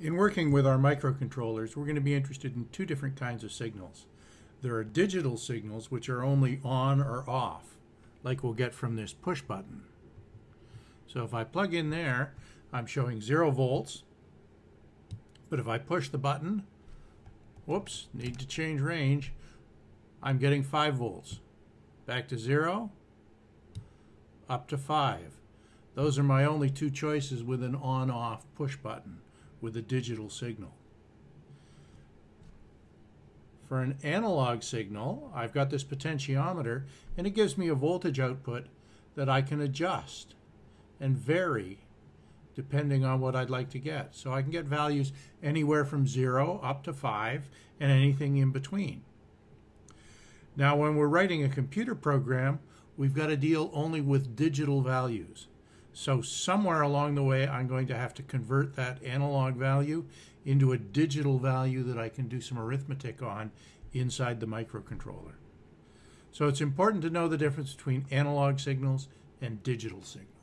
In working with our microcontrollers, we're going to be interested in two different kinds of signals. There are digital signals, which are only on or off, like we'll get from this push button. So if I plug in there, I'm showing zero volts. But if I push the button, whoops, need to change range, I'm getting five volts. Back to zero, up to five. Those are my only two choices with an on-off push button with a digital signal. For an analog signal, I've got this potentiometer and it gives me a voltage output that I can adjust and vary depending on what I'd like to get. So I can get values anywhere from 0 up to 5 and anything in between. Now when we're writing a computer program, we've got to deal only with digital values. So somewhere along the way, I'm going to have to convert that analog value into a digital value that I can do some arithmetic on inside the microcontroller. So it's important to know the difference between analog signals and digital signals.